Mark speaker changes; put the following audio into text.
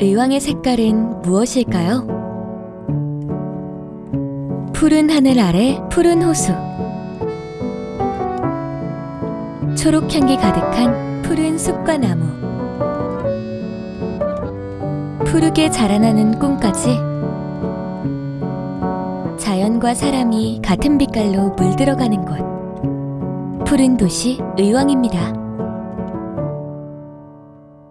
Speaker 1: 의왕의 색깔은 무엇일까요? 푸른 하늘 아래 푸른 호수 초록 향기 가득한 푸른 숲과 나무 푸르게 자라나는 꿈까지 자연과 사람이 같은 빛깔로 물들어가는 곳 푸른 도시 의왕입니다.